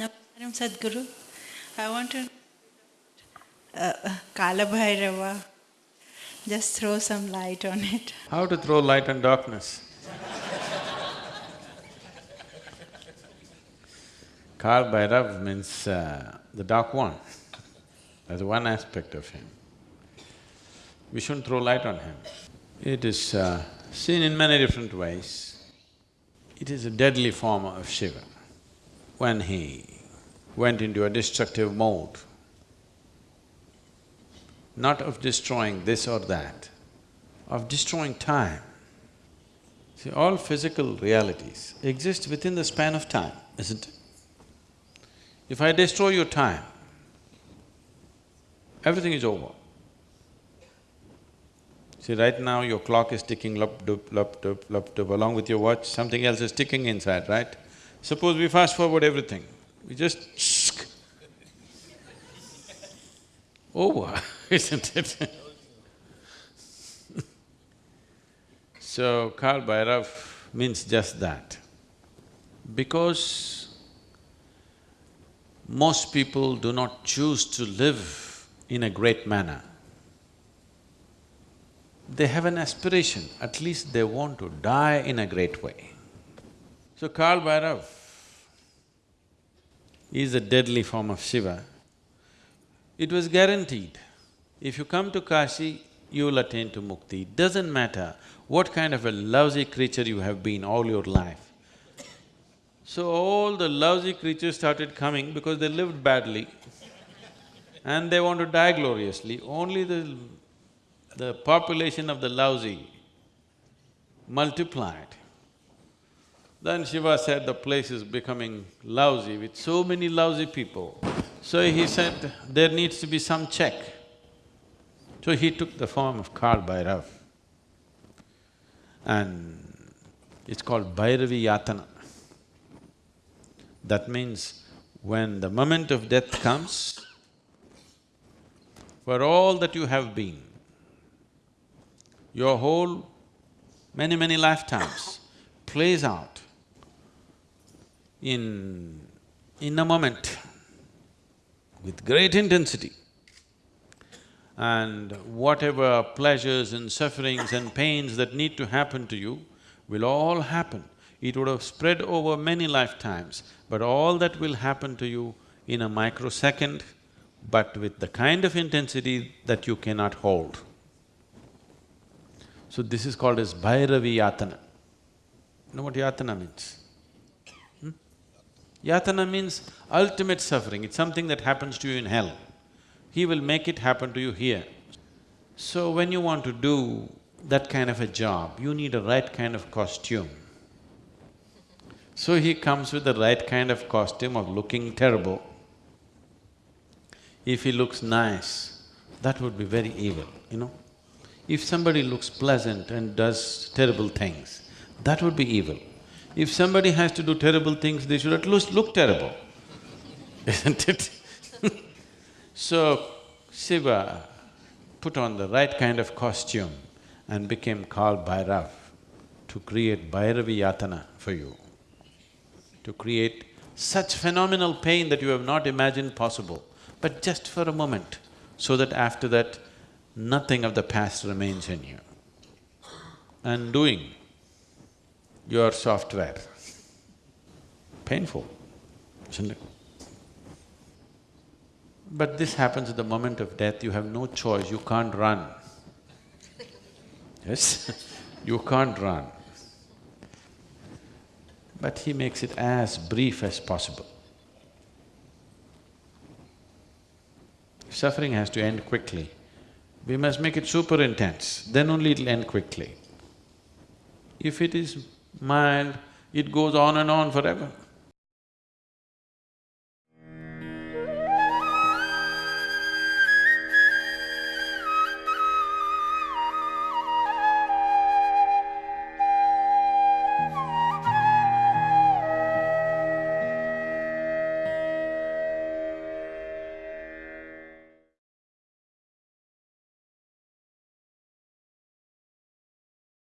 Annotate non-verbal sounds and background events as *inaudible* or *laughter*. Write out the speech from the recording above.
Namaskaram Sadhguru. I want to uh, uh, Kala Bhairava, just throw some light on it. How to throw light on darkness? Kal Bhairav means uh, the dark one. That's one aspect of him. We shouldn't throw light on him. It is uh, seen in many different ways. It is a deadly form of Shiva. When he went into a destructive mode, not of destroying this or that, of destroying time. See, all physical realities exist within the span of time, isn't it? If I destroy your time, everything is over. See, right now your clock is ticking lup dup, lup dup, lup dup, along with your watch, something else is ticking inside, right? Suppose we fast forward everything, we just over, oh, *laughs* isn't it? *laughs* so, Kal Bhairav means just that. Because most people do not choose to live in a great manner. They have an aspiration, at least they want to die in a great way. So Kal Bhairav is a deadly form of Shiva. It was guaranteed, if you come to Kashi, you will attain to mukti. Doesn't matter what kind of a lousy creature you have been all your life. So all the lousy creatures started coming because they lived badly and they want to die gloriously. Only the, the population of the lousy multiplied. Then Shiva said the place is becoming lousy with so many lousy people. So he said, there needs to be some check. So he took the form of Kal Bhairav and it's called Bhairavi Yatana. That means when the moment of death comes, for all that you have been, your whole many, many lifetimes plays out in… in a moment with great intensity. And whatever pleasures and sufferings and pains that need to happen to you will all happen. It would have spread over many lifetimes, but all that will happen to you in a microsecond, but with the kind of intensity that you cannot hold. So this is called as Bhairavi Yatana. You know what Yatana means? Yatana means ultimate suffering, it's something that happens to you in hell. He will make it happen to you here. So when you want to do that kind of a job, you need a right kind of costume. So he comes with the right kind of costume of looking terrible. If he looks nice, that would be very evil, you know. If somebody looks pleasant and does terrible things, that would be evil. If somebody has to do terrible things, they should at least look terrible, *laughs* isn't it? *laughs* so, Shiva put on the right kind of costume and became Kal Bhairav to create Bhairavi Yatana for you, to create such phenomenal pain that you have not imagined possible, but just for a moment, so that after that, nothing of the past remains in you. And doing your software, painful, isn't it? But this happens at the moment of death, you have no choice, you can't run. Yes, *laughs* you can't run. But he makes it as brief as possible. Suffering has to end quickly. We must make it super intense, then only it'll end quickly. If it is mild, it goes on and on forever.